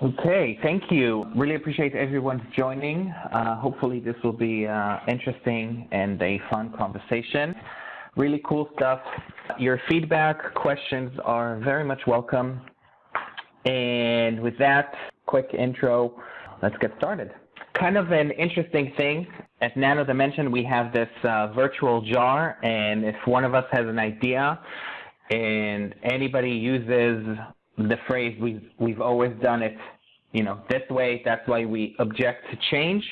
Okay, thank you. Really appreciate everyone joining. Uh, hopefully this will be uh, interesting and a fun conversation. Really cool stuff. Your feedback, questions are very much welcome. And with that quick intro, let's get started. Kind of an interesting thing, at Nano Dimension we have this uh, virtual jar and if one of us has an idea and anybody uses the phrase we've, we've always done it, you know, this way, that's why we object to change.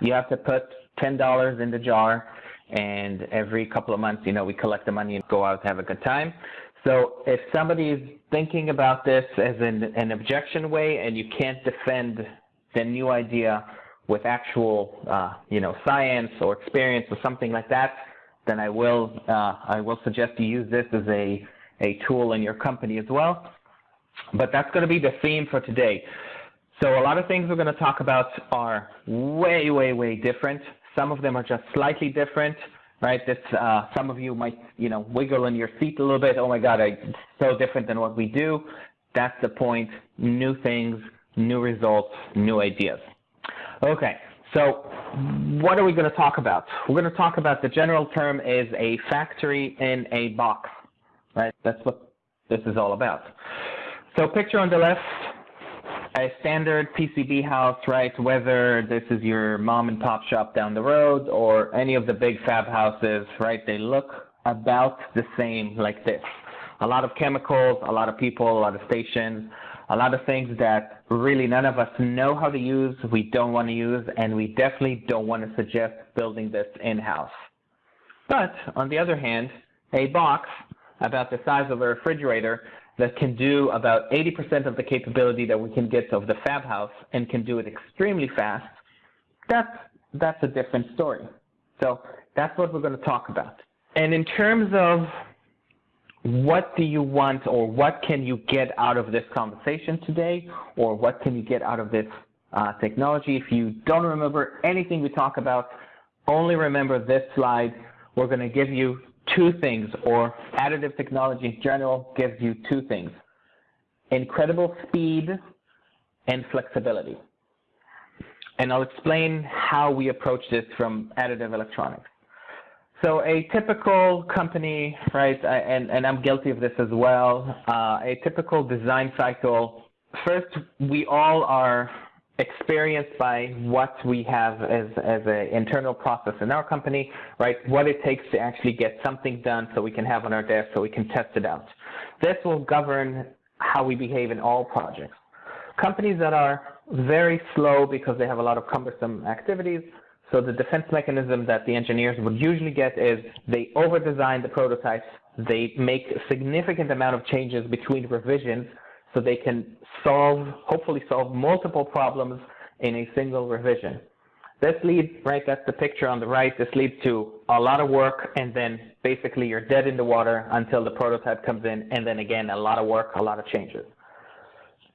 You have to put $10 in the jar and every couple of months, you know, we collect the money and go out have a good time. So if somebody is thinking about this as an, an objection way and you can't defend the new idea with actual, uh, you know, science or experience or something like that, then I will, uh, I will suggest you use this as a, a tool in your company as well. But that's going to be the theme for today. So a lot of things we're going to talk about are way, way, way different. Some of them are just slightly different, right? This, uh, some of you might, you know, wiggle in your seat a little bit. Oh my God, I, it's so different than what we do. That's the point. New things, new results, new ideas. Okay, so what are we going to talk about? We're going to talk about the general term is a factory in a box, right? That's what this is all about. So picture on the left, a standard PCB house, right? Whether this is your mom and pop shop down the road or any of the big fab houses, right? They look about the same like this. A lot of chemicals, a lot of people, a lot of stations, a lot of things that really none of us know how to use, we don't want to use, and we definitely don't want to suggest building this in-house. But on the other hand, a box about the size of a refrigerator that can do about 80% of the capability that we can get of the fab house and can do it extremely fast, that's, that's a different story. So that's what we're going to talk about. And in terms of what do you want or what can you get out of this conversation today or what can you get out of this uh, technology, if you don't remember anything we talk about, only remember this slide. We're going to give you two things, or additive technology in general gives you two things, incredible speed and flexibility. And I'll explain how we approach this from additive electronics. So a typical company, right, and, and I'm guilty of this as well, uh, a typical design cycle, first, we all are experienced by what we have as, as an internal process in our company, right? What it takes to actually get something done so we can have on our desk so we can test it out. This will govern how we behave in all projects. Companies that are very slow because they have a lot of cumbersome activities, so the defense mechanism that the engineers would usually get is they over-design the prototypes, they make significant amount of changes between revisions so they can solve, hopefully solve multiple problems in a single revision. This leads, right, that's the picture on the right, this leads to a lot of work and then basically you're dead in the water until the prototype comes in and then again a lot of work, a lot of changes.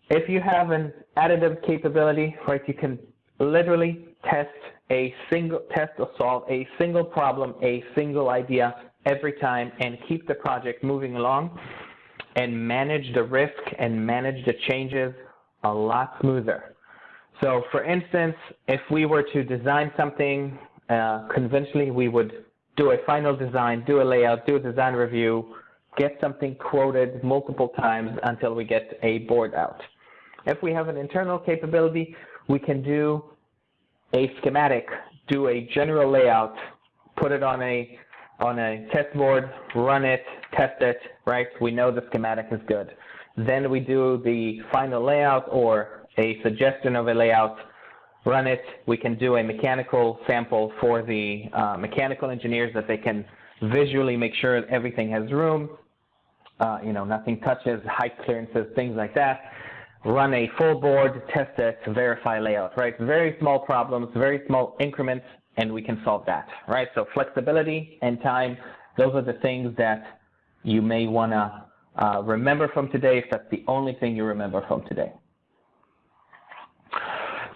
If you have an additive capability, right, you can literally test a single, test or solve a single problem, a single idea every time and keep the project moving along and manage the risk and manage the changes a lot smoother. So for instance, if we were to design something uh, conventionally, we would do a final design, do a layout, do a design review, get something quoted multiple times until we get a board out. If we have an internal capability, we can do a schematic, do a general layout, put it on a on a test board, run it, test it, right? We know the schematic is good. Then we do the final layout or a suggestion of a layout, run it. We can do a mechanical sample for the uh, mechanical engineers that they can visually make sure everything has room, uh, you know, nothing touches, height clearances, things like that. Run a full board, test it, verify layout, right? Very small problems, very small increments, and we can solve that, right? So flexibility and time, those are the things that you may want to uh, remember from today if that's the only thing you remember from today.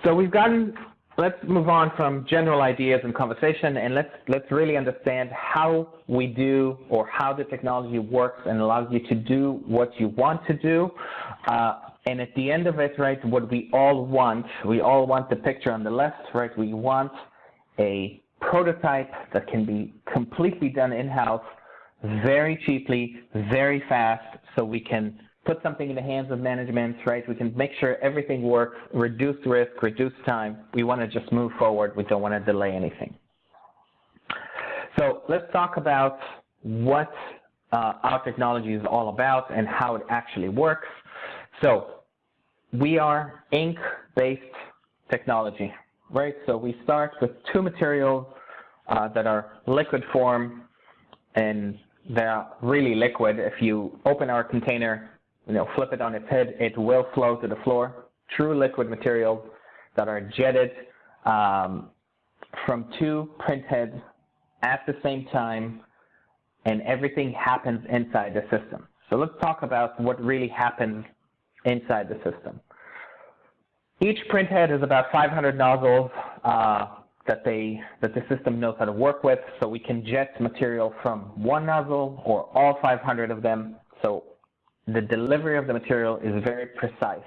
So we've gotten, let's move on from general ideas and conversation and let's, let's really understand how we do or how the technology works and allows you to do what you want to do. Uh, and at the end of it, right, what we all want, we all want the picture on the left, right? We want a prototype that can be completely done in-house, very cheaply, very fast, so we can put something in the hands of management, right? We can make sure everything works, reduce risk, reduce time. We want to just move forward. We don't want to delay anything. So let's talk about what uh, our technology is all about and how it actually works. So we are ink-based technology, right? So we start with two materials uh, that are liquid form and they're really liquid. If you open our container, you know, flip it on its head, it will flow to the floor. True liquid materials that are jetted um, from two print heads at the same time, and everything happens inside the system. So let's talk about what really happens inside the system. Each printhead is about 500 nozzles uh, that, they, that the system knows how to work with, so we can jet material from one nozzle or all 500 of them. So the delivery of the material is very precise.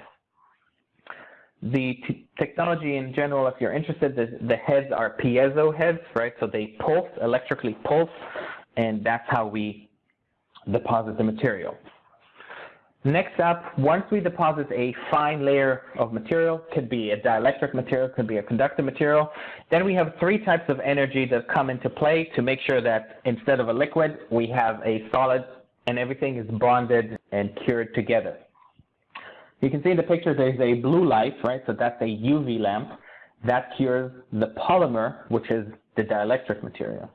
The technology in general, if you're interested, the, the heads are piezo heads, right? So they pulse, electrically pulse, and that's how we deposit the material. Next up, once we deposit a fine layer of material, could be a dielectric material, could be a conductive material, then we have three types of energy that come into play to make sure that instead of a liquid, we have a solid and everything is bonded and cured together. You can see in the picture there's a blue light, right? So that's a UV lamp. That cures the polymer, which is the dielectric material.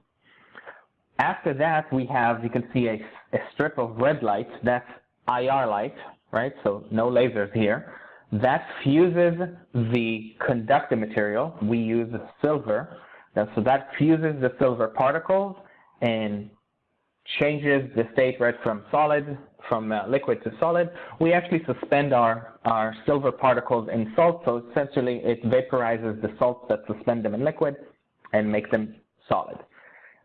After that, we have, you can see a, a strip of red light. That's IR light, right? So no lasers here. That fuses the conductive material. We use silver. So that fuses the silver particles and changes the state right from solid, from uh, liquid to solid. We actually suspend our, our silver particles in salt. So essentially it vaporizes the salts that suspend them in liquid and make them solid.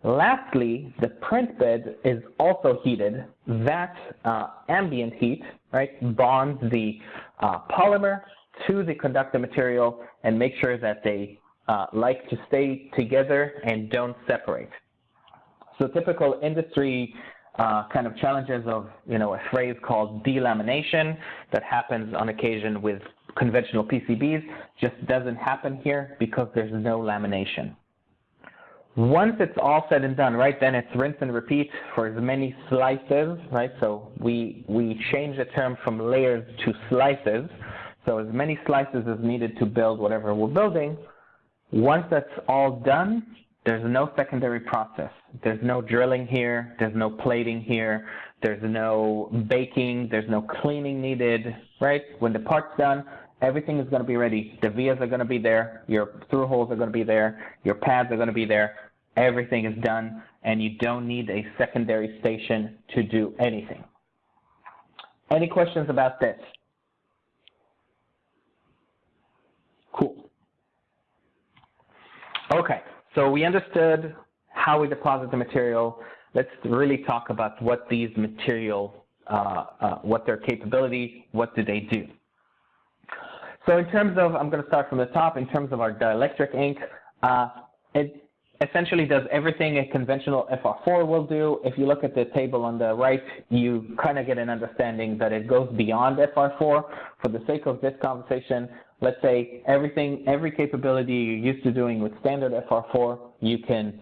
Lastly, the print bed is also heated. That uh, ambient heat right, bonds the uh, polymer to the conductor material and make sure that they uh, like to stay together and don't separate. So typical industry uh, kind of challenges of you know a phrase called delamination that happens on occasion with conventional PCBs just doesn't happen here because there's no lamination. Once it's all said and done, right, then it's rinse and repeat for as many slices, right? So we, we change the term from layers to slices. So as many slices as needed to build whatever we're building. Once that's all done, there's no secondary process. There's no drilling here. There's no plating here. There's no baking. There's no cleaning needed, right? When the part's done, everything is going to be ready. The vias are going to be there. Your through holes are going to be there. Your pads are going to be there everything is done, and you don't need a secondary station to do anything. Any questions about this? Cool. Okay, so we understood how we deposit the material. Let's really talk about what these material, uh, uh, what their capability, what do they do. So in terms of, I'm going to start from the top, in terms of our dielectric ink, uh, it, essentially does everything a conventional FR4 will do. If you look at the table on the right, you kind of get an understanding that it goes beyond FR4. For the sake of this conversation, let's say everything, every capability you're used to doing with standard FR4, you can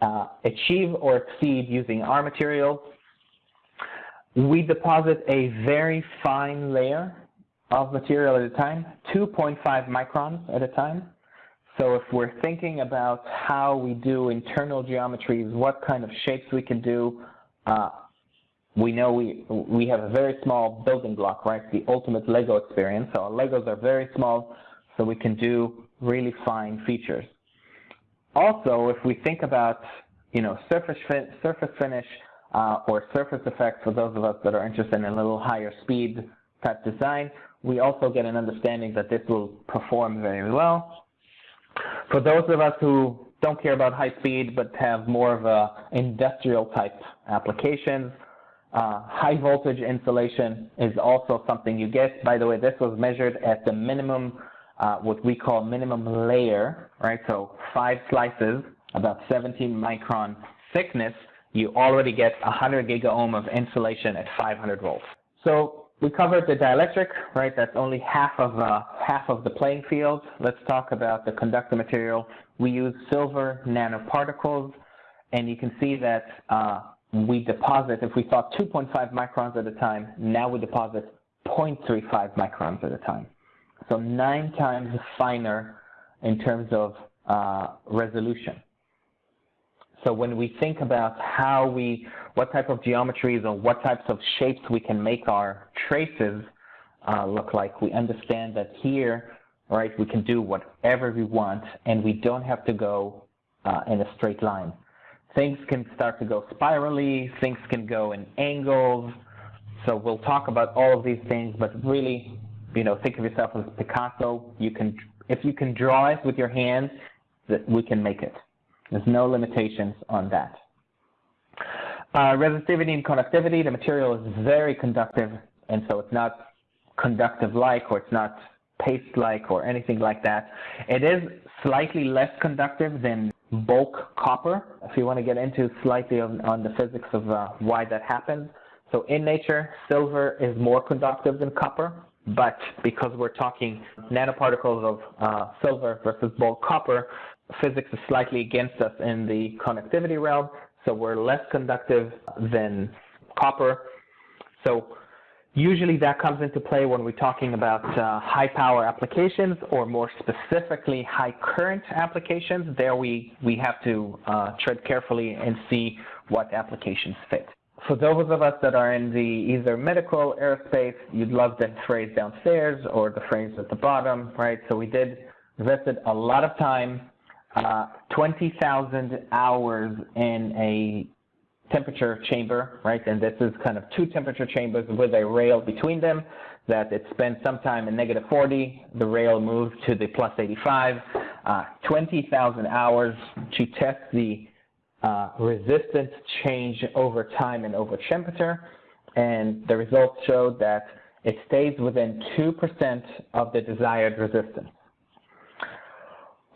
uh, achieve or exceed using our material. We deposit a very fine layer of material at a time, 2.5 microns at a time. So if we're thinking about how we do internal geometries, what kind of shapes we can do, uh, we know we, we have a very small building block, right? The ultimate Lego experience. So our Legos are very small, so we can do really fine features. Also, if we think about, you know, surface, fin surface finish uh, or surface effects for those of us that are interested in a little higher speed type design, we also get an understanding that this will perform very well. For those of us who don't care about high speed but have more of a industrial type applications, Uh, high voltage insulation is also something you get. By the way, this was measured at the minimum, uh, what we call minimum layer, right? So five slices, about 17 micron thickness, you already get 100 gigaohm of insulation at 500 volts. So we covered the dielectric, right? That's only half of uh, half of the playing field. Let's talk about the conductor material. We use silver nanoparticles, and you can see that uh, we deposit, if we thought 2.5 microns at a time, now we deposit 0.35 microns at a time. So nine times finer in terms of uh, resolution. So when we think about how we, what type of geometries or what types of shapes we can make our traces uh, look like, we understand that here, right, we can do whatever we want and we don't have to go uh, in a straight line. Things can start to go spirally, things can go in angles. So we'll talk about all of these things, but really, you know, think of yourself as Picasso. You can, if you can draw it with your hands, that we can make it. There's no limitations on that. Uh, resistivity and conductivity, the material is very conductive, and so it's not conductive-like or it's not paste-like or anything like that. It is slightly less conductive than bulk copper, if you want to get into slightly on, on the physics of uh, why that happens. So in nature, silver is more conductive than copper, but because we're talking nanoparticles of uh, silver versus bulk copper, physics is slightly against us in the conductivity realm, so we're less conductive than copper. So usually that comes into play when we're talking about uh, high power applications or more specifically high current applications. There we, we have to uh, tread carefully and see what applications fit. For those of us that are in the either medical, aerospace, you'd love the phrase downstairs or the phrase at the bottom, right? So we did invested a lot of time uh, 20,000 hours in a temperature chamber, right? And this is kind of two temperature chambers with a rail between them that it spent some time in negative 40. The rail moved to the plus 85. Uh, 20,000 hours to test the uh, resistance change over time and over temperature. And the results showed that it stays within 2% of the desired resistance.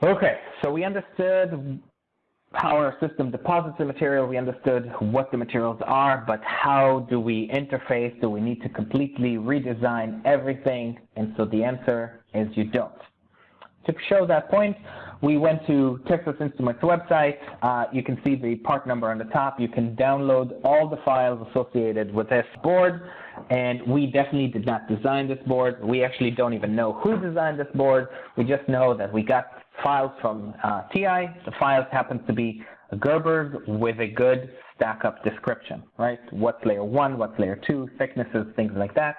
Okay, so we understood how our system deposits the material, we understood what the materials are, but how do we interface? Do we need to completely redesign everything? And so the answer is you don't. To show that point, we went to Texas Instruments website. Uh, you can see the part number on the top. You can download all the files associated with this board. And we definitely did not design this board. We actually don't even know who designed this board. We just know that we got files from uh, TI. The files happen to be Gerber's with a good stack-up description, right? What's layer one, what's layer two, thicknesses, things like that.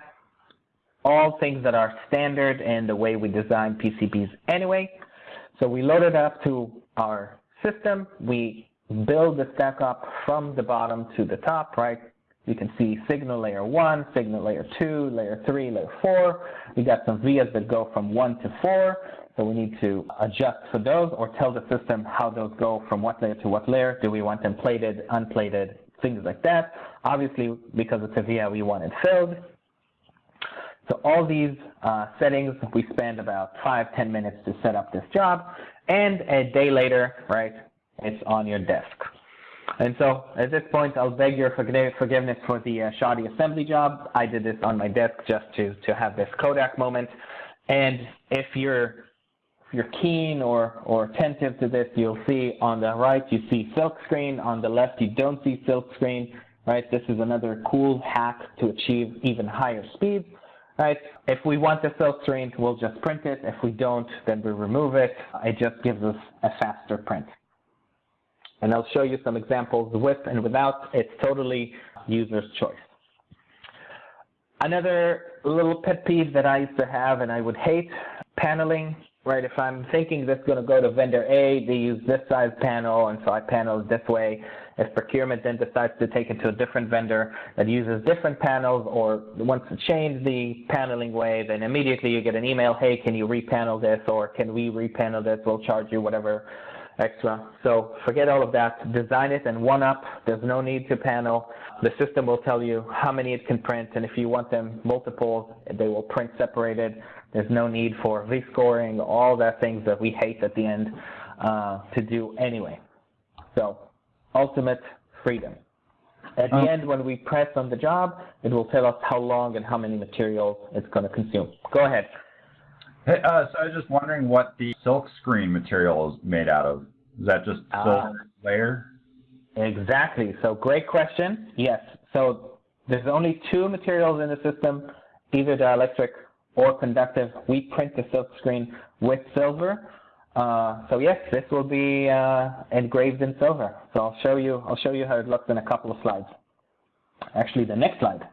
All things that are standard in the way we design PCBs anyway. So we load it up to our system. We build the stack up from the bottom to the top, right? You can see signal layer one, signal layer two, layer three, layer four. We got some vias that go from one to four. So we need to adjust for those or tell the system how those go from what layer to what layer. Do we want them plated, unplated, things like that. Obviously, because it's a via, we want it filled. So all these uh, settings, we spend about five, ten minutes to set up this job. And a day later, right, it's on your desk. And so at this point, I'll beg your forgiveness for the uh, shoddy assembly job. I did this on my desk just to, to have this Kodak moment. And if you're you're keen or, or attentive to this, you'll see on the right, you see silk screen. On the left, you don't see silk screen, right? This is another cool hack to achieve even higher speeds, right? If we want the silk screen, we'll just print it. If we don't, then we remove it. It just gives us a faster print. And I'll show you some examples with and without. It's totally user's choice. Another little pet peeve that I used to have and I would hate, paneling, right? If I'm thinking this is going to go to vendor A, they use this size panel, and so I panel this way. If procurement then decides to take it to a different vendor that uses different panels or wants to change the paneling way, then immediately you get an email, hey, can you repanel this, or can we repanel this? We'll charge you whatever extra. So forget all of that. Design it and one up. There's no need to panel. The system will tell you how many it can print, and if you want them multiples, they will print separated. There's no need for V-scoring, all that things that we hate at the end uh, to do anyway. So ultimate freedom. At the um, end, when we press on the job, it will tell us how long and how many materials it's going to consume. Go ahead. Hey, uh, so I was just wondering what the silk screen material is made out of. Is that just silk uh, layer? Exactly. So great question. Yes. So there's only two materials in the system, either dielectric or conductive. We print the silk screen with silver. Uh, so yes, this will be uh, engraved in silver. So I'll show you. I'll show you how it looks in a couple of slides. Actually, the next slide.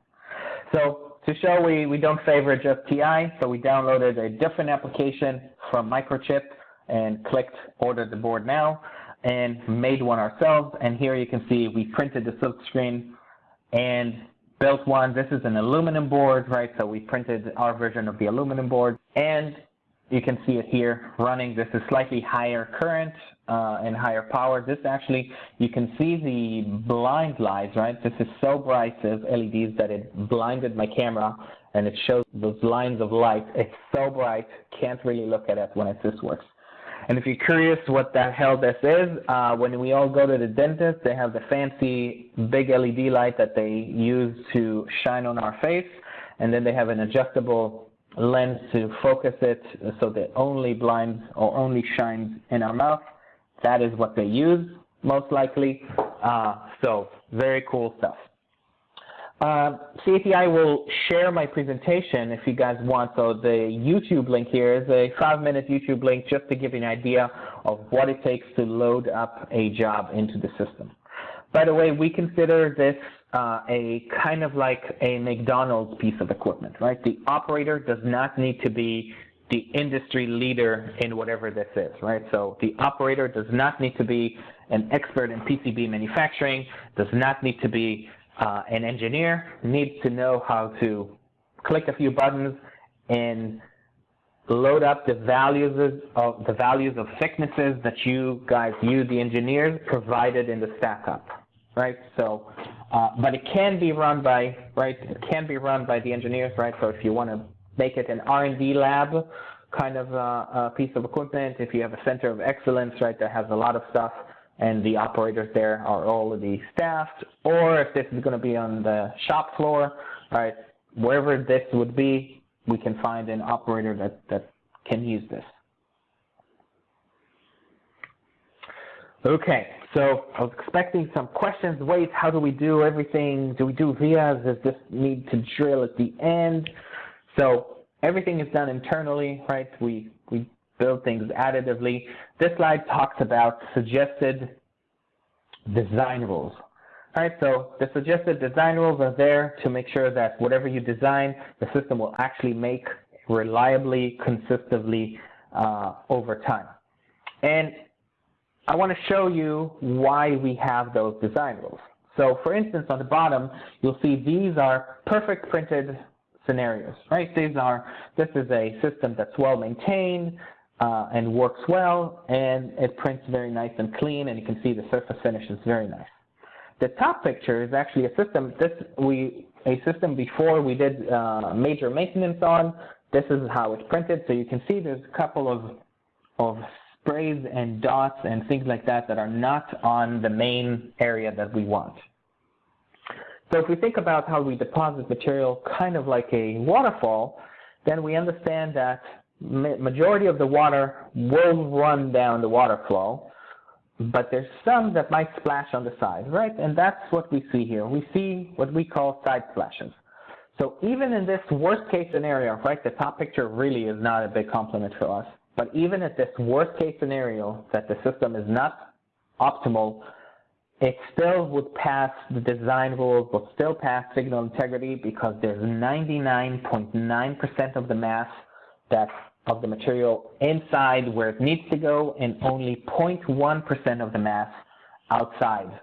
So to show we, we don't favor just TI, so we downloaded a different application from Microchip and clicked order the board now and made one ourselves. And here you can see we printed the silk screen and built one. This is an aluminum board, right? So we printed our version of the aluminum board. And you can see it here running. This is slightly higher current uh, and higher power. This actually, you can see the blind lights, right? This is so bright, as LEDs, that it blinded my camera and it shows those lines of light. It's so bright, can't really look at it when it just works. And if you're curious what the hell this is, uh, when we all go to the dentist, they have the fancy big LED light that they use to shine on our face. And then they have an adjustable lens to focus it so that only blinds or only shines in our mouth. That is what they use, most likely. Uh, so very cool stuff. Uh, CATI will share my presentation if you guys want. So the YouTube link here is a five-minute YouTube link just to give you an idea of what it takes to load up a job into the system. By the way, we consider this uh, a kind of like a McDonald's piece of equipment, right? The operator does not need to be the industry leader in whatever this is, right? So the operator does not need to be an expert in PCB manufacturing, does not need to be uh, an engineer, needs to know how to click a few buttons and load up the values of the values of thicknesses that you guys, you the engineers, provided in the stack up, right? So, uh, but it can be run by, right? It can be run by the engineers, right? So if you want to make it an R&D lab kind of uh, piece of equipment, if you have a center of excellence, right, that has a lot of stuff, and the operators there are already staffed, or if this is going to be on the shop floor, right, wherever this would be, we can find an operator that, that can use this. Okay, so I was expecting some questions. Wait, how do we do everything? Do we do vias? Does this need to drill at the end? So everything is done internally, right? We, we build things additively. This slide talks about suggested design rules. All right, so the suggested design rules are there to make sure that whatever you design, the system will actually make reliably, consistently uh, over time. And I want to show you why we have those design rules. So for instance, on the bottom, you'll see these are perfect printed scenarios, right? These are, this is a system that's well maintained uh, and works well, and it prints very nice and clean, and you can see the surface finish is very nice. The top picture is actually a system, this we, a system before we did uh, major maintenance on. This is how it's printed, so you can see there's a couple of, of sprays and dots and things like that that are not on the main area that we want. So if we think about how we deposit material kind of like a waterfall, then we understand that majority of the water will run down the water flow, but there's some that might splash on the side, right? And that's what we see here. We see what we call side splashes. So even in this worst case scenario, right, the top picture really is not a big compliment for us, but even at this worst case scenario that the system is not optimal, it still would pass the design rules, would still pass signal integrity because there's 99.9% of the mass that of the material inside where it needs to go and only 0.1% of the mass outside.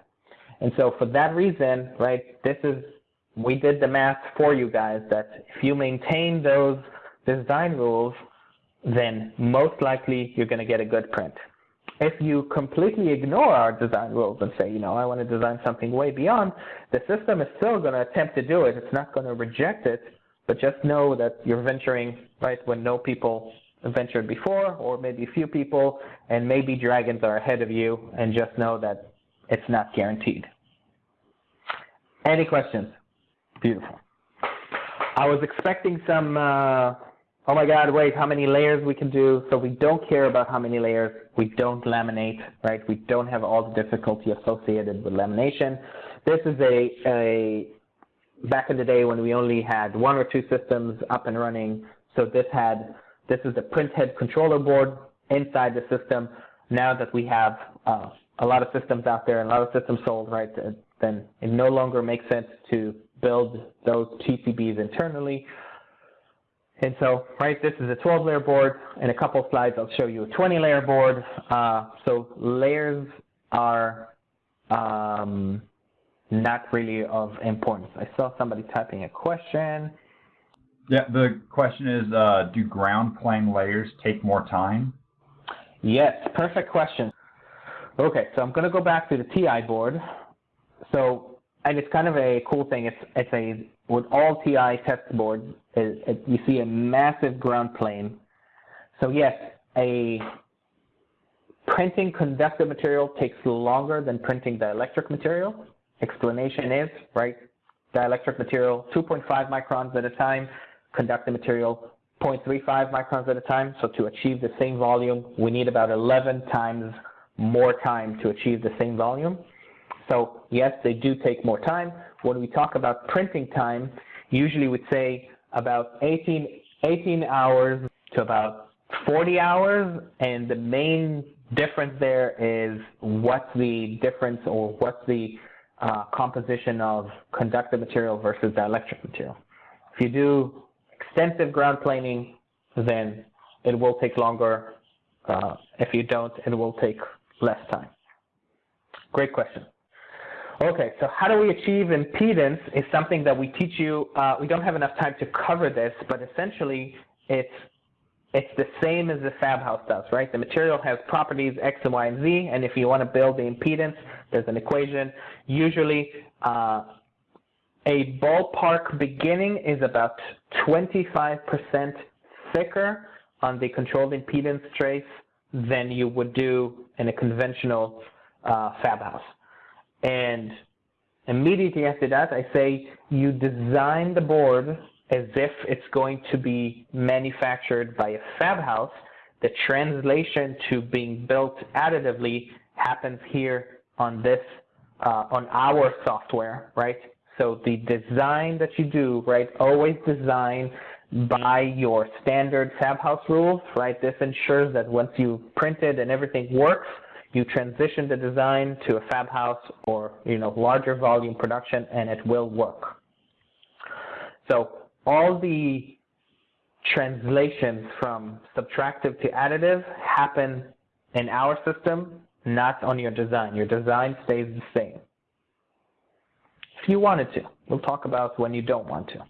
And so for that reason, right, this is, we did the math for you guys that if you maintain those design rules, then most likely you're going to get a good print. If you completely ignore our design rules and say, you know, I want to design something way beyond, the system is still going to attempt to do it. It's not going to reject it, but just know that you're venturing right when no people ventured before, or maybe a few people, and maybe dragons are ahead of you, and just know that it's not guaranteed. Any questions? Beautiful. I was expecting some, uh, oh my God, wait, how many layers we can do. So we don't care about how many layers. We don't laminate, right? We don't have all the difficulty associated with lamination. This is a, a back in the day when we only had one or two systems up and running. So this had, this is the printhead controller board inside the system. Now that we have uh, a lot of systems out there and a lot of systems sold, right, then it no longer makes sense to build those PCBs internally. And so, right, this is a 12-layer board. In a couple of slides, I'll show you a 20-layer board. Uh, so layers are um, not really of importance. I saw somebody typing a question. Yeah, the question is, uh, do ground plane layers take more time? Yes, perfect question. Okay, so I'm going to go back to the TI board. So, and it's kind of a cool thing. It's it's a with all TI test boards, it, it, you see a massive ground plane. So yes, a printing conductive material takes longer than printing dielectric material. Explanation is, right, dielectric material 2.5 microns at a time, conductive material 0.35 microns at a time. So to achieve the same volume, we need about 11 times more time to achieve the same volume. So yes, they do take more time. When we talk about printing time, usually we'd say about 18, 18 hours to about 40 hours, and the main difference there is what's the difference or what's the composition of conductive material versus dielectric material. If you do extensive ground planing, then it will take longer. Uh, if you don't, it will take less time. Great question. Okay, so how do we achieve impedance is something that we teach you. Uh, we don't have enough time to cover this, but essentially it's it's the same as the fab house does, right? The material has properties X and Y and Z, and if you want to build the impedance, there's an equation. Usually, uh, a ballpark beginning is about 25% thicker on the controlled impedance trace than you would do in a conventional uh, fab house. And immediately after that, I say you design the board as if it's going to be manufactured by a fab house. The translation to being built additively happens here on this, uh, on our software, right? So the design that you do, right, always design by your standard fab house rules, right? This ensures that once you print it and everything works, you transition the design to a fab house or you know larger volume production and it will work. So all the translations from subtractive to additive happen in our system, not on your design. Your design stays the same. If you wanted to, we'll talk about when you don't want to.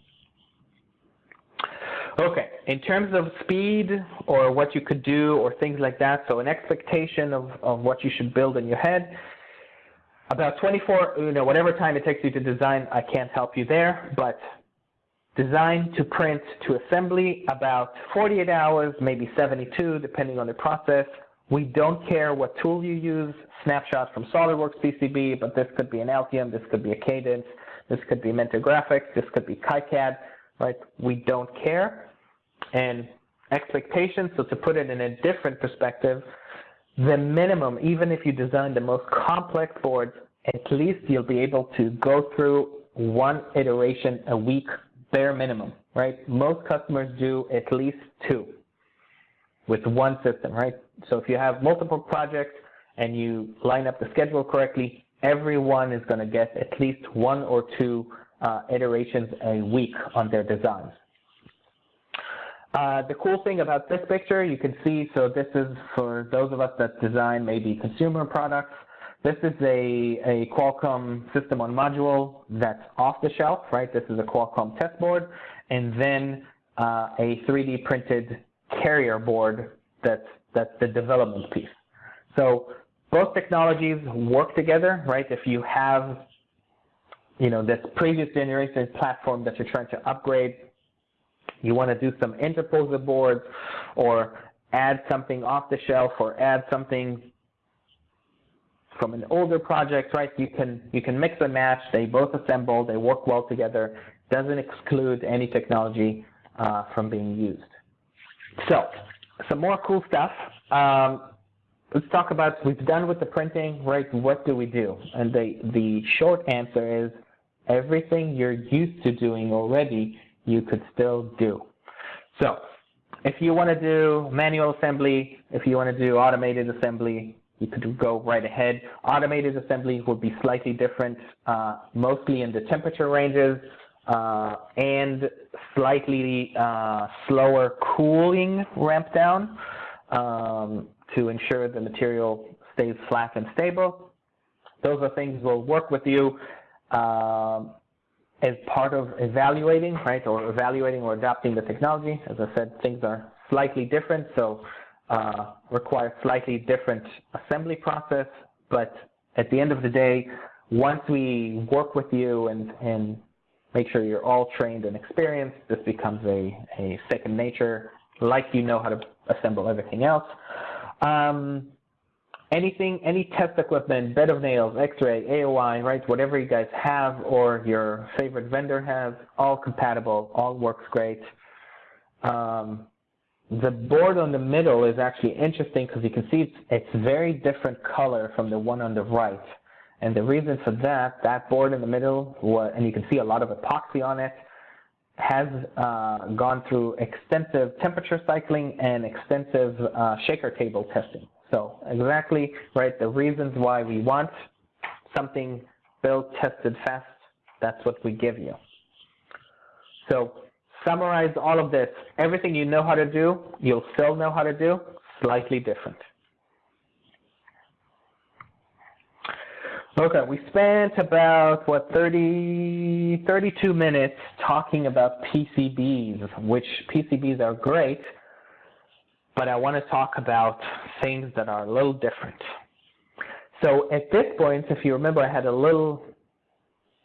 Okay, in terms of speed or what you could do or things like that, so an expectation of, of what you should build in your head, about 24, you know, whatever time it takes you to design, I can't help you there, but design to print to assembly, about 48 hours, maybe 72, depending on the process. We don't care what tool you use, snapshot from SOLIDWORKS PCB, but this could be an Altium, this could be a Cadence, this could be Mentor Graphics, this could be KiCad, right? We don't care and expectations. So to put it in a different perspective, the minimum, even if you design the most complex boards, at least you'll be able to go through one iteration a week, bare minimum, right? Most customers do at least two with one system, right? So if you have multiple projects and you line up the schedule correctly, everyone is going to get at least one or two uh, iterations a week on their designs. Uh, the cool thing about this picture, you can see, so this is for those of us that design maybe consumer products. This is a, a Qualcomm system on module that's off the shelf, right? This is a Qualcomm test board, and then uh, a 3D printed carrier board that's, that's the development piece. So both technologies work together, right? If you have, you know, this previous generation platform that you're trying to upgrade, you want to do some interposer boards or add something off the shelf or add something from an older project, right? You can you can mix and match. They both assemble. They work well together. Doesn't exclude any technology uh, from being used. So, some more cool stuff. Um, let's talk about we've done with the printing, right? What do we do? And the the short answer is everything you're used to doing already, you could still do. So, if you want to do manual assembly, if you want to do automated assembly, you could go right ahead. Automated assembly would be slightly different, uh, mostly in the temperature ranges uh, and slightly uh, slower cooling ramp down um, to ensure the material stays flat and stable. Those are things we'll work with you um, as part of evaluating, right, or evaluating or adopting the technology. As I said, things are slightly different, so uh, require slightly different assembly process, but at the end of the day, once we work with you and, and make sure you're all trained and experienced, this becomes a, a second nature, like you know how to assemble everything else. Um, anything, any test equipment, bed of nails, X-ray, AOI, right, whatever you guys have or your favorite vendor has, all compatible, all works great. Um, the board on the middle is actually interesting because you can see it's, it's very different color from the one on the right. And the reason for that, that board in the middle, and you can see a lot of epoxy on it, has uh, gone through extensive temperature cycling and extensive uh, shaker table testing. So exactly, right, the reasons why we want something built, tested fast, that's what we give you. So summarize all of this. Everything you know how to do, you'll still know how to do, slightly different. Okay, we spent about, what, 30, 32 minutes talking about PCBs, which PCBs are great, but I want to talk about things that are a little different. So at this point, if you remember, I had a little,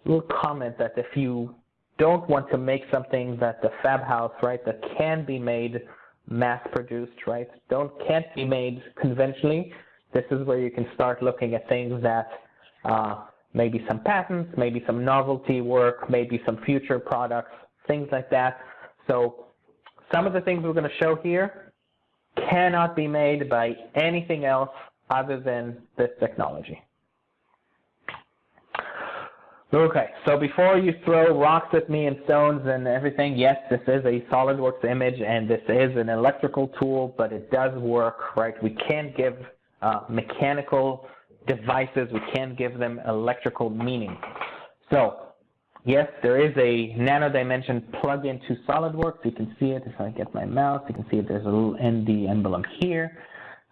little comment that if you don't want to make something that the fab house, right, that can be made mass produced, right, don't, can't be made conventionally, this is where you can start looking at things that uh, maybe some patents, maybe some novelty work, maybe some future products, things like that. So some of the things we're going to show here cannot be made by anything else other than this technology. Okay, so before you throw rocks at me and stones and everything, yes, this is a SolidWorks image and this is an electrical tool, but it does work, right? We can't give uh, mechanical devices, we can't give them electrical meaning. So, yes, there is a nano dimension plug into SolidWorks. You can see it if I get my mouse. You can see there's a little ND emblem here.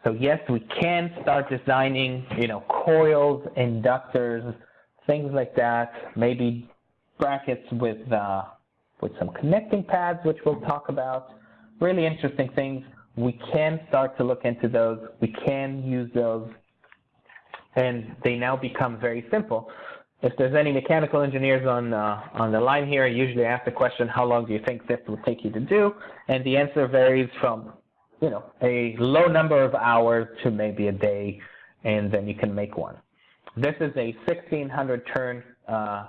So yes, we can start designing, you know, coils, inductors, things like that, maybe brackets with, uh, with some connecting pads, which we'll talk about. Really interesting things. We can start to look into those. We can use those, and they now become very simple. If there's any mechanical engineers on, uh, on the line here, I usually ask the question, how long do you think this will take you to do? And the answer varies from, you know, a low number of hours to maybe a day, and then you can make one. This is a 1600 turn uh,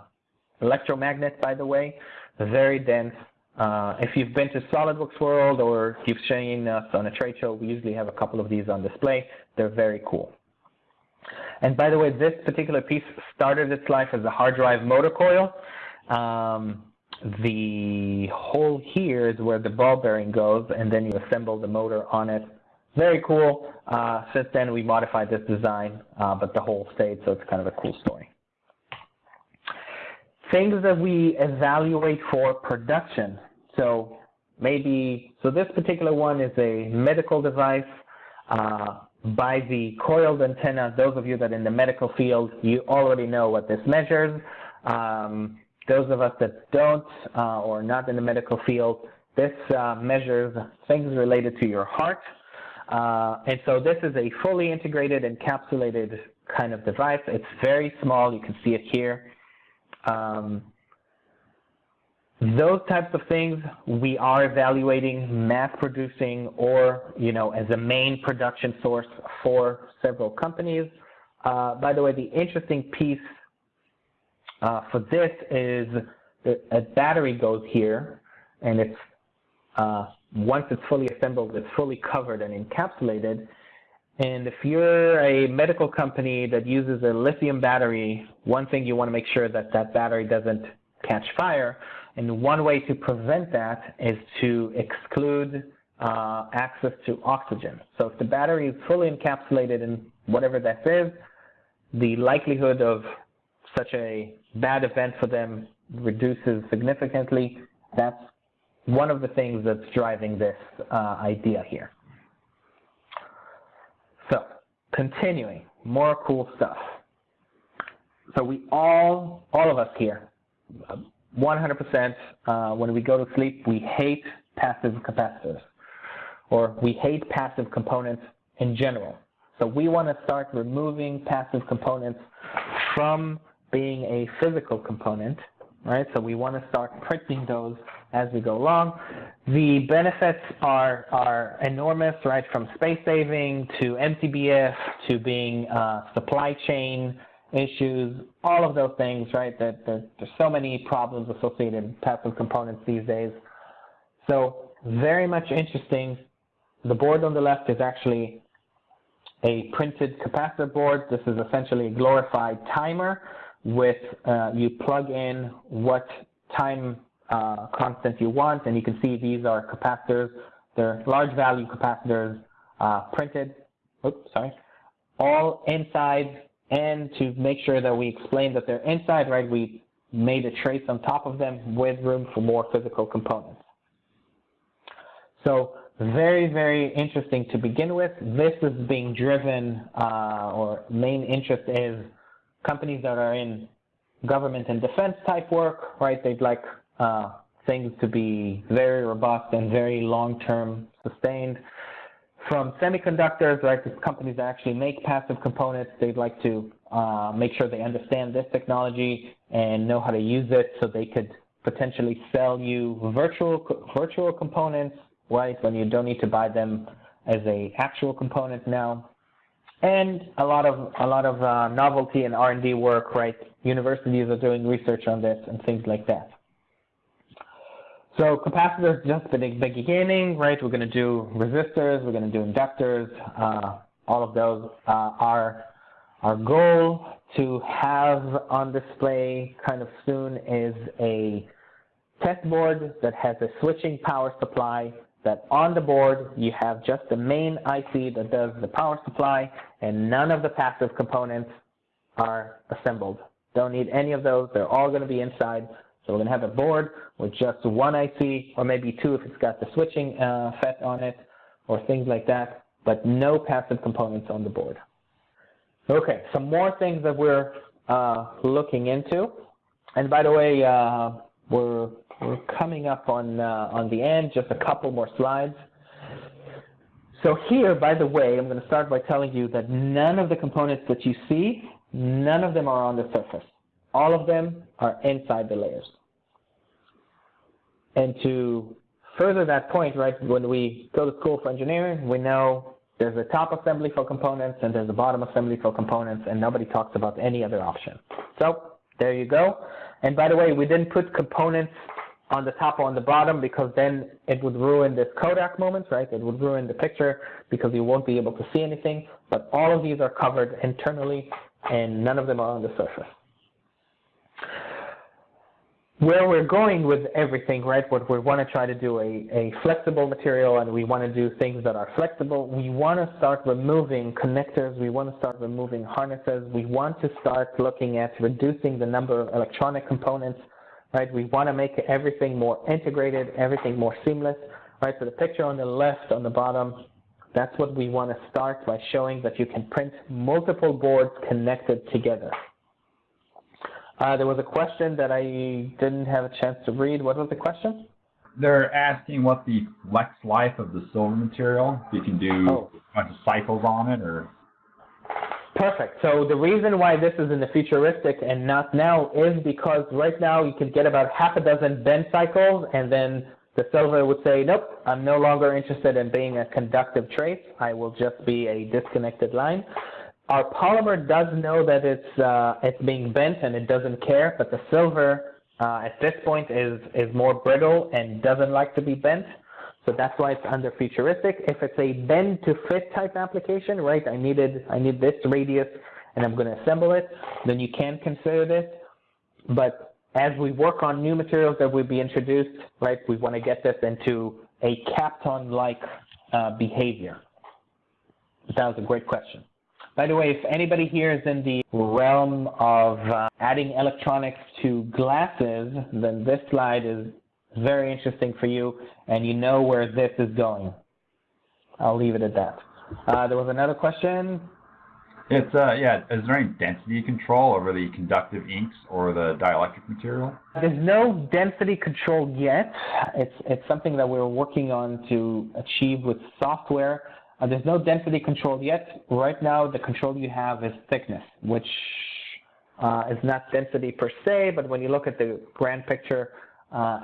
electromagnet, by the way, very dense. Uh, if you've been to SolidWorks World or you've seen us on a trade show, we usually have a couple of these on display. They're very cool. And by the way, this particular piece started its life as a hard drive motor coil. Um, the hole here is where the ball bearing goes, and then you assemble the motor on it very cool. Uh, since then, we modified this design, uh, but the hole stayed, so it's kind of a cool story. Things that we evaluate for production. So maybe, so this particular one is a medical device. Uh, by the coiled antenna, those of you that are in the medical field, you already know what this measures. Um, those of us that don't uh, or not in the medical field, this uh, measures things related to your heart, Uh, and so this is a fully integrated encapsulated kind of device. It's very small. You can see it here. Um, those types of things we are evaluating mass producing or you know as a main production source for several companies uh, by the way the interesting piece uh, for this is a battery goes here and it's uh, once it's fully assembled it's fully covered and encapsulated and if you're a medical company that uses a lithium battery one thing you want to make sure that that battery doesn't catch fire and one way to prevent that is to exclude uh, access to oxygen. So if the battery is fully encapsulated in whatever that is, the likelihood of such a bad event for them reduces significantly. That's one of the things that's driving this uh, idea here. So continuing, more cool stuff. So we all, all of us here, 100% uh, when we go to sleep, we hate passive capacitors, or we hate passive components in general. So we want to start removing passive components from being a physical component, right? So we want to start printing those as we go along. The benefits are, are enormous, right? From space saving to MTBF to being uh, supply chain issues, all of those things, right? That there, there's so many problems associated with passive components these days. So very much interesting. The board on the left is actually a printed capacitor board. This is essentially a glorified timer with uh, you plug in what time uh, constant you want, and you can see these are capacitors. They're large value capacitors uh, printed. Oops, sorry. All inside and to make sure that we explain that they're inside, right, we made a trace on top of them with room for more physical components. So very, very interesting to begin with. This is being driven, uh, or main interest is companies that are in government and defense type work, right? They'd like uh, things to be very robust and very long-term sustained from semiconductors, right, the companies that actually make passive components, they'd like to uh, make sure they understand this technology and know how to use it so they could potentially sell you virtual virtual components, right, when you don't need to buy them as a actual component now. And a lot of a lot of uh, novelty and R&D work, right? Universities are doing research on this and things like that. So capacitors just the beginning, right? We're going to do resistors, we're going to do inductors, uh, all of those. Uh, our, our goal to have on display kind of soon is a test board that has a switching power supply that on the board you have just the main IC that does the power supply and none of the passive components are assembled. Don't need any of those. They're all going to be inside. So we're going to have a board with just one IC, or maybe two if it's got the switching uh, FET on it, or things like that, but no passive components on the board. Okay, some more things that we're uh, looking into. And by the way, uh, we're, we're coming up on, uh, on the end, just a couple more slides. So here, by the way, I'm going to start by telling you that none of the components that you see, none of them are on the surface. All of them are inside the layers. And to further that point, right, when we go to school for engineering, we know there's a top assembly for components and there's a bottom assembly for components, and nobody talks about any other option. So there you go. And by the way, we didn't put components on the top or on the bottom because then it would ruin this Kodak moment, right? It would ruin the picture because you won't be able to see anything. But all of these are covered internally and none of them are on the surface. Where we're going with everything, right, what we want to try to do a, a flexible material and we want to do things that are flexible, we want to start removing connectors, we want to start removing harnesses, we want to start looking at reducing the number of electronic components, right, we want to make everything more integrated, everything more seamless, right, so the picture on the left on the bottom, that's what we want to start by showing that you can print multiple boards connected together. Uh, there was a question that I didn't have a chance to read. What was the question? they're asking what the flex life of the silver material. If you can do Oh. a bunch of cycles on it, or Perfect. So the reason why this is in the futuristic and not now is because right now you could get about half a dozen bend cycles and then the silver would say, nope, I'm no longer interested in being a conductive trace. I will just be a disconnected line. Our polymer does know that it's, uh, it's being bent and it doesn't care, but the silver uh, at this point is, is more brittle and doesn't like to be bent. So that's why it's under futuristic. If it's a bend to fit type application, right, I needed, I need this radius and I'm going to assemble it, then you can consider this. But as we work on new materials that will be introduced, right, we want to get this into a Kapton-like uh, behavior. That was a great question. By the way, if anybody here is in the realm of uh, adding electronics to glasses, then this slide is very interesting for you, and you know where this is going. I'll leave it at that. Uh, there was another question. it's uh yeah. Is there any density control over the conductive inks or the dielectric material? There's no density control yet. It's, it's something that we're working on to achieve with software. Uh, there's no density control yet. Right now, the control you have is thickness, which uh, is not density per se, but when you look at the grand picture,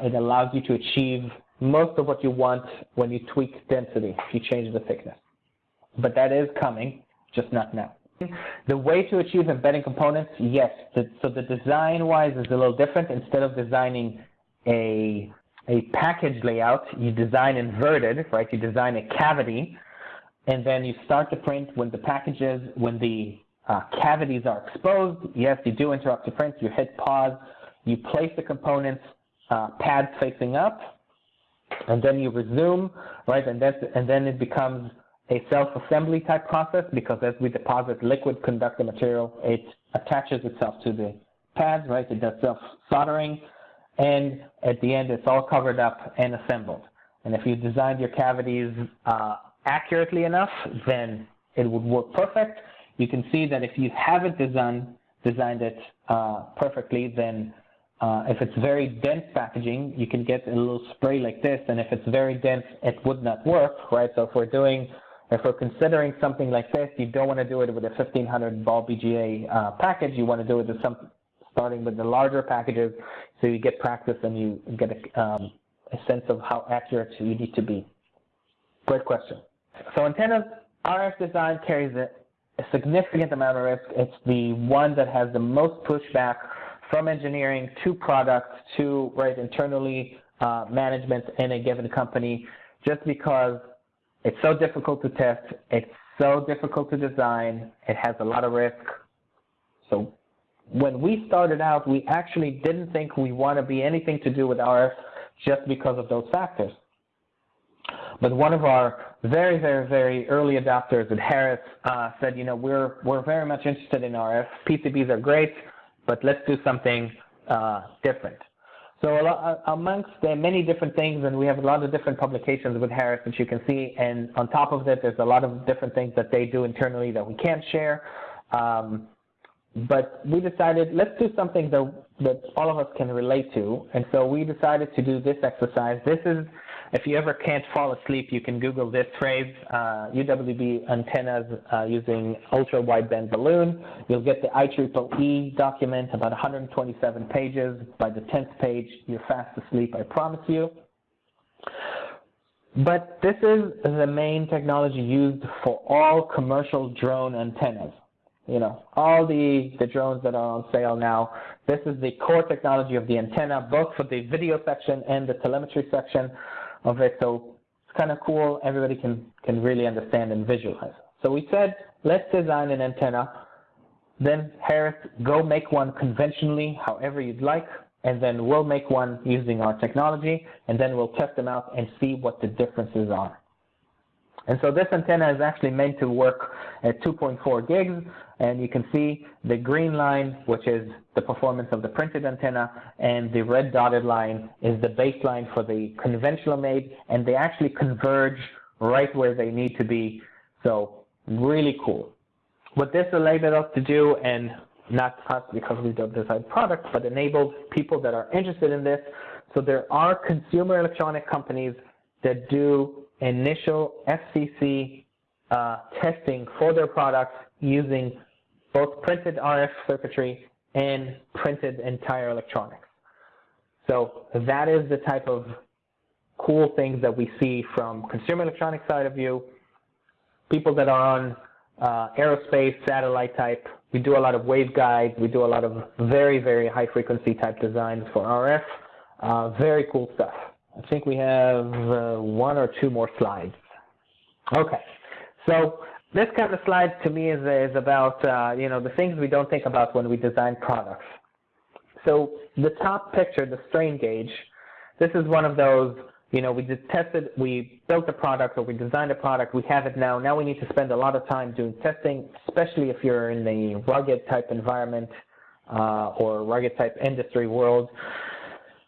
it allows you to achieve most of what you want when you tweak density, if you change the thickness. But that is coming, just not now. The way to achieve embedding components, yes. The, so the design-wise is a little different. Instead of designing a, a package layout, you design inverted, right? You design a cavity, and then you start to print when the packages, when the uh, cavities are exposed. Yes, you do interrupt the print. You hit pause. You place the components uh, pads facing up, and then you resume, right? And, that's, and then it becomes a self-assembly type process because as we deposit liquid conductor material, it attaches itself to the pads, right? It does self-soldering, and at the end, it's all covered up and assembled. And if you designed your cavities uh, accurately enough, then it would work perfect. You can see that if you haven't designed, designed it uh, perfectly, then uh, if it's very dense packaging, you can get a little spray like this, and if it's very dense, it would not work, right? So if we're doing, if we're considering something like this, you don't want to do it with a 1500 ball BGA uh, package. You want to do it with some, starting with the larger packages, so you get practice and you get a, um, a sense of how accurate you need to be. Great question. So antennas, RF design carries a, a significant amount of risk. It's the one that has the most pushback from engineering to product to right internally uh, management in a given company, just because it's so difficult to test, it's so difficult to design, it has a lot of risk. So when we started out, we actually didn't think we want to be anything to do with RF just because of those factors. But one of our very, very, very early adopters at Harris uh, said, you know, we're, we're very much interested in RF. PCBs are great, but let's do something uh, different. So lot, amongst the many different things, and we have a lot of different publications with Harris, that you can see, and on top of that, there's a lot of different things that they do internally that we can't share. Um, but we decided, let's do something that, that all of us can relate to, and so we decided to do this exercise. This is if you ever can't fall asleep, you can Google this phrase, uh, UWB antennas uh, using ultra-wideband balun. You'll get the IEEE document, about 127 pages. By the 10th page, you're fast asleep, I promise you. But this is the main technology used for all commercial drone antennas. You know, all the, the drones that are on sale now, this is the core technology of the antenna, both for the video section and the telemetry section of it. So it's kind of cool. Everybody can, can really understand and visualize. So we said, let's design an antenna. Then Harris, go make one conventionally, however you'd like, and then we'll make one using our technology, and then we'll test them out and see what the differences are. And so this antenna is actually meant to work at 2.4 gigs, and you can see the green line, which is the performance of the printed antenna, and the red dotted line is the baseline for the conventional made, and they actually converge right where they need to be. So really cool. What this enabled us to do, and not us because we don't design products, but enabled people that are interested in this. So there are consumer electronic companies that do initial FCC uh, testing for their products using both printed RF circuitry and printed entire electronics. So that is the type of cool things that we see from consumer electronics side of view, people that are on uh, aerospace, satellite type. We do a lot of waveguides. We do a lot of very, very high frequency type designs for RF. Uh, very cool stuff. I think we have uh, one or two more slides. Okay, so this kind of slide to me is, is about, uh, you know, the things we don't think about when we design products. So the top picture, the strain gauge, this is one of those you know, we tested, we built a product or we designed a product, we have it now. Now we need to spend a lot of time doing testing, especially if you're in the rugged type environment uh, or rugged type industry world.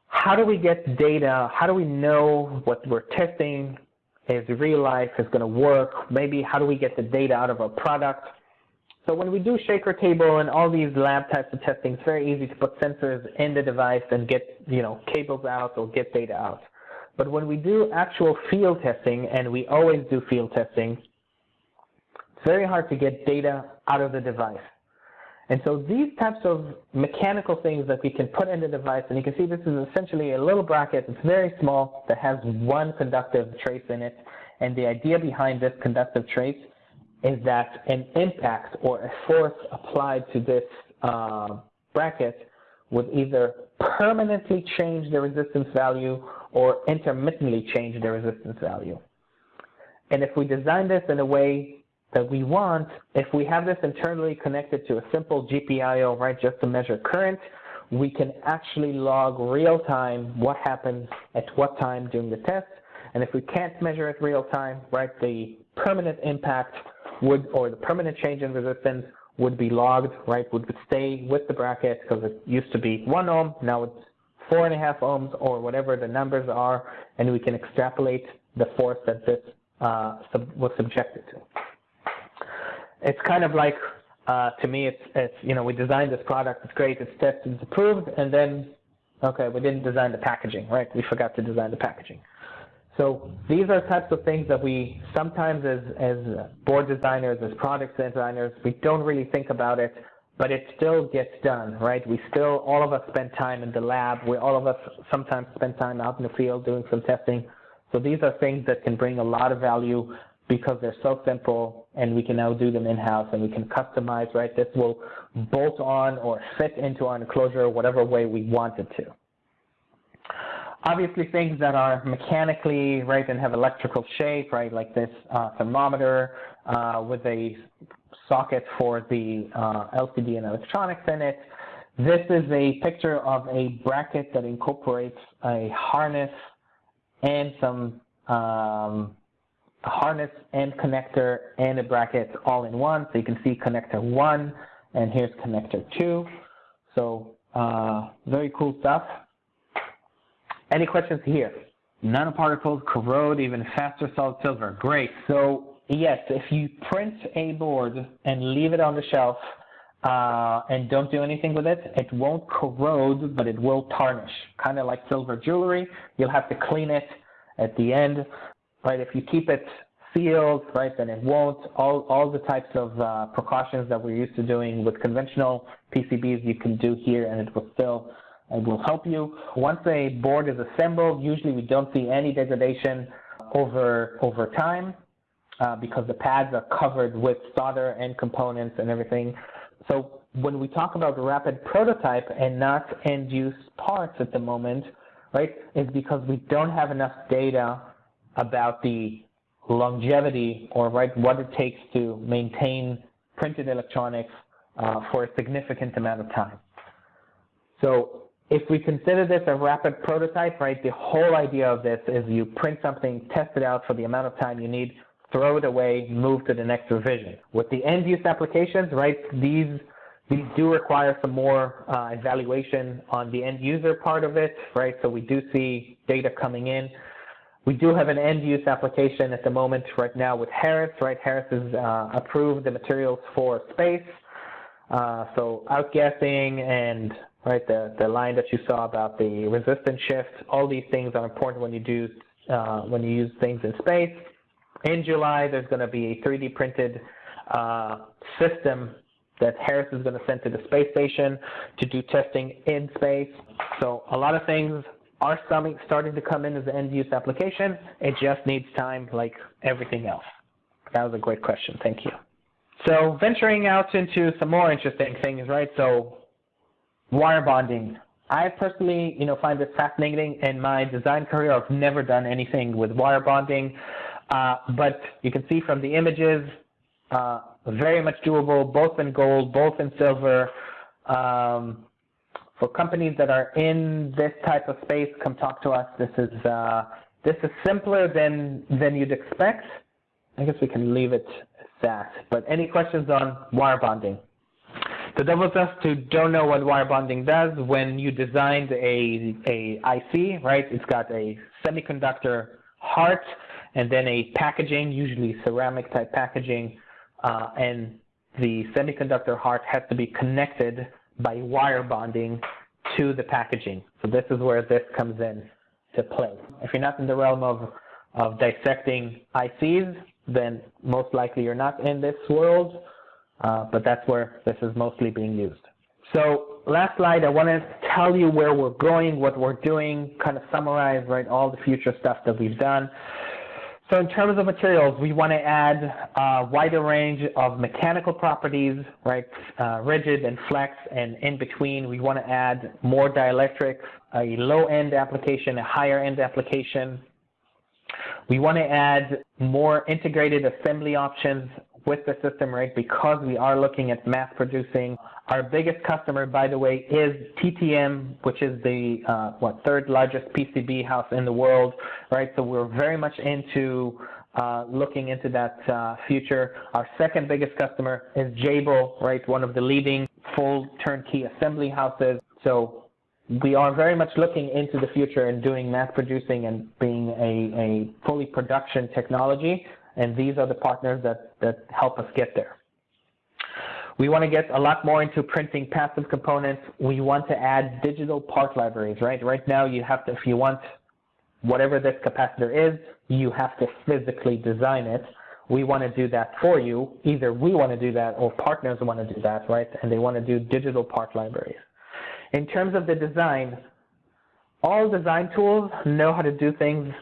How do we get data? How do we know what we're testing is real life, is going to work? Maybe how do we get the data out of our product? So when we do shaker table and all these lab types of testing, it's very easy to put sensors in the device and get, you know, cables out or get data out. But when we do actual field testing, and we always do field testing, it's very hard to get data out of the device. And so these types of mechanical things that we can put in the device, and you can see this is essentially a little bracket, it's very small, that has one conductive trace in it. And the idea behind this conductive trace is that an impact or a force applied to this uh, bracket would either permanently change the resistance value or intermittently change the resistance value. And if we design this in a way that we want, if we have this internally connected to a simple GPIO, right, just to measure current, we can actually log real time what happens at what time during the test. And if we can't measure it real time, right, the permanent impact would, or the permanent change in resistance would be logged, right, would stay with the bracket because it used to be one ohm, now it's four and a half ohms or whatever the numbers are, and we can extrapolate the force that this uh, sub was subjected to. It's kind of like, uh, to me, it's, it's, you know, we designed this product, it's great, it's tested, it's approved, and then, okay, we didn't design the packaging, right? We forgot to design the packaging. So these are types of things that we sometimes as, as board designers, as product designers, we don't really think about it but it still gets done, right? We still, all of us spend time in the lab. We, all of us sometimes spend time out in the field doing some testing. So these are things that can bring a lot of value because they're so simple and we can now do them in-house and we can customize, right? This will bolt on or fit into our enclosure whatever way we want it to. Obviously things that are mechanically, right, and have electrical shape, right, like this uh, thermometer uh, with a socket for the uh, LCD and electronics in it. This is a picture of a bracket that incorporates a harness and some um, harness and connector and a bracket all in one. So you can see connector one and here's connector two. So uh, very cool stuff. Any questions here? Nanoparticles corrode even faster solid silver. Great. So Yes, if you print a board and leave it on the shelf uh, and don't do anything with it, it won't corrode, but it will tarnish, kind of like silver jewelry. You'll have to clean it at the end, right? If you keep it sealed, right, then it won't. All, all the types of uh, precautions that we're used to doing with conventional PCBs you can do here and it will still it will help you. Once a board is assembled, usually we don't see any degradation over, over time uh, because the pads are covered with solder and components and everything. So when we talk about rapid prototype and not end-use parts at the moment, right, is because we don't have enough data about the longevity or right what it takes to maintain printed electronics uh, for a significant amount of time. So if we consider this a rapid prototype, right, the whole idea of this is you print something, test it out for the amount of time you need throw it away, move to the next revision. With the end use applications, right, these these do require some more uh, evaluation on the end user part of it, right? So we do see data coming in. We do have an end use application at the moment right now with Harris, right? Harris has uh, approved the materials for space. Uh, so outgassing and right? The, the line that you saw about the resistance shift, all these things are important when you do, uh, when you use things in space. In July, there's going to be a 3D printed uh, system that Harris is going to send to the space station to do testing in space. So a lot of things are starting to come in as an end use application. It just needs time like everything else. That was a great question. Thank you. So venturing out into some more interesting things, right? So wire bonding. I personally, you know, find this fascinating. In my design career, I've never done anything with wire bonding, uh, but you can see from the images, uh, very much doable, both in gold, both in silver. Um, for companies that are in this type of space, come talk to us. This is uh, this is simpler than than you'd expect. I guess we can leave it at that. But any questions on wire bonding? So those of us who don't know what wire bonding does, when you designed a, a IC, right, it's got a semiconductor heart and then a packaging, usually ceramic type packaging, uh, and the semiconductor heart has to be connected by wire bonding to the packaging. So this is where this comes in to play. If you're not in the realm of, of dissecting ICs, then most likely you're not in this world, uh, but that's where this is mostly being used. So last slide, I want to tell you where we're going, what we're doing, kind of summarize right all the future stuff that we've done. So in terms of materials, we want to add a wider range of mechanical properties, right, uh, rigid and flex, and in between, we want to add more dielectrics, a low-end application, a higher-end application. We want to add more integrated assembly options with the system, right, because we are looking at mass producing. Our biggest customer, by the way, is TTM, which is the, uh, what, third largest PCB house in the world, right? So we're very much into uh, looking into that uh, future. Our second biggest customer is Jabil, right, one of the leading full turnkey assembly houses. So we are very much looking into the future and doing mass producing and being a, a fully production technology and these are the partners that, that help us get there. We want to get a lot more into printing passive components. We want to add digital part libraries, right? Right now you have to, if you want whatever this capacitor is, you have to physically design it. We want to do that for you. Either we want to do that or partners want to do that, right? And they want to do digital part libraries. In terms of the design, all design tools know how to do things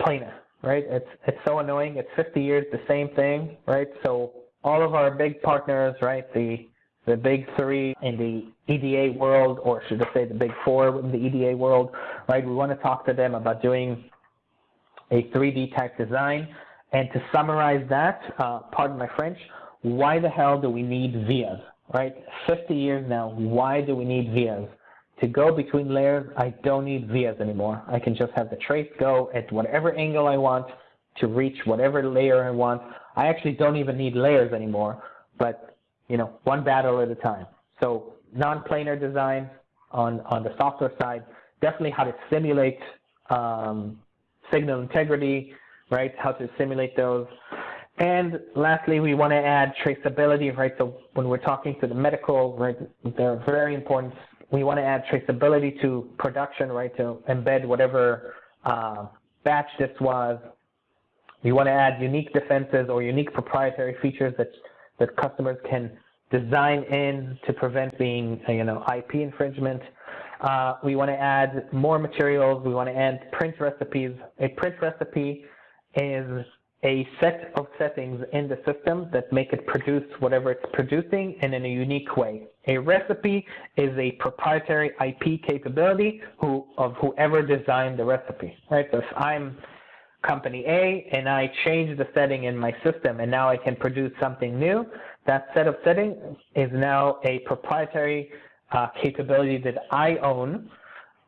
planar right? It's it's so annoying. It's 50 years the same thing, right? So all of our big partners, right? The the big three in the EDA world, or should I say the big four in the EDA world, right? We want to talk to them about doing a 3D type design. And to summarize that, uh, pardon my French, why the hell do we need vias, right? 50 years now, why do we need vias? To go between layers, I don't need vias anymore. I can just have the trace go at whatever angle I want to reach whatever layer I want. I actually don't even need layers anymore, but you know, one battle at a time. So non-planar design on, on the software side, definitely how to simulate um, signal integrity, right? How to simulate those. And lastly, we want to add traceability, right? So when we're talking to the medical, right, they're very important we want to add traceability to production, right, to embed whatever uh, batch this was. We want to add unique defenses or unique proprietary features that, that customers can design in to prevent being, you know, IP infringement. Uh, we want to add more materials. We want to add print recipes. A print recipe is a set of settings in the system that make it produce whatever it's producing and in a unique way. A recipe is a proprietary IP capability who, of whoever designed the recipe, right? So if I'm company A and I change the setting in my system and now I can produce something new, that set of settings is now a proprietary uh, capability that I own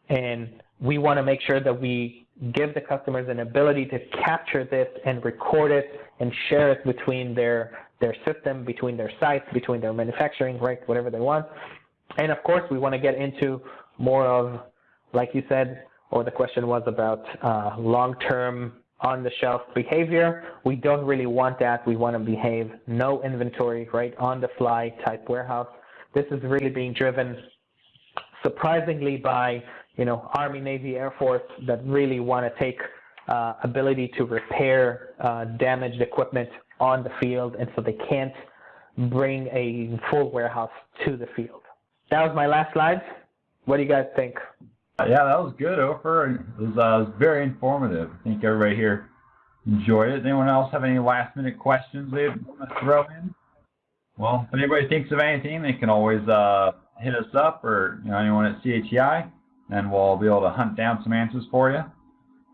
and we want to make sure that we give the customers an ability to capture this and record it and share it between their their system, between their sites, between their manufacturing, right, whatever they want. And of course, we want to get into more of, like you said, or the question was about uh, long-term on-the-shelf behavior. We don't really want that. We want to behave no inventory, right, on-the-fly type warehouse. This is really being driven surprisingly by, you know, Army, Navy, Air Force that really want to take uh, ability to repair uh, damaged equipment on the field, and so they can't bring a full warehouse to the field. That was my last slide. What do you guys think? Yeah, that was good, Ofer. It was, uh, it was very informative. I think everybody here enjoyed it. Anyone else have any last minute questions they'd want to throw in? Well, if anybody thinks of anything, they can always uh, hit us up or you know anyone at CHEI, and we'll be able to hunt down some answers for you.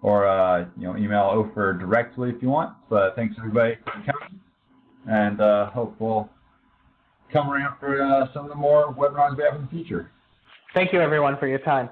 Or uh, you know email Ofer directly if you want. But thanks everybody for coming, and uh, hope we'll come around for uh, some of the more webinars we have in the future. Thank you everyone for your time.